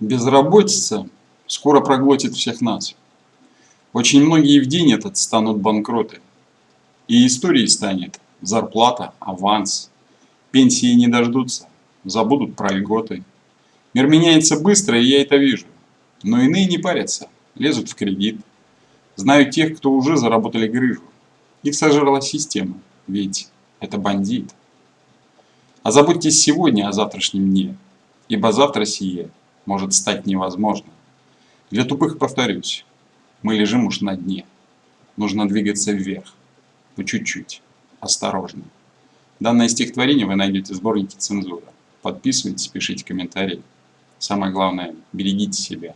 Безработица скоро проглотит всех нас. Очень многие в день этот станут банкроты. И историей станет зарплата, аванс. Пенсии не дождутся, забудут про льготы. Мир меняется быстро, и я это вижу. Но иные не парятся, лезут в кредит. Знаю тех, кто уже заработали грыжу. Их сожрала система, ведь это бандит. А заботьтесь сегодня о завтрашнем дне, ибо завтра сие – может стать невозможно. Для тупых повторюсь, мы лежим уж на дне. Нужно двигаться вверх, по чуть-чуть, осторожно. Данное стихотворение вы найдете в сборнике «Цензура». Подписывайтесь, пишите комментарии. Самое главное, берегите себя.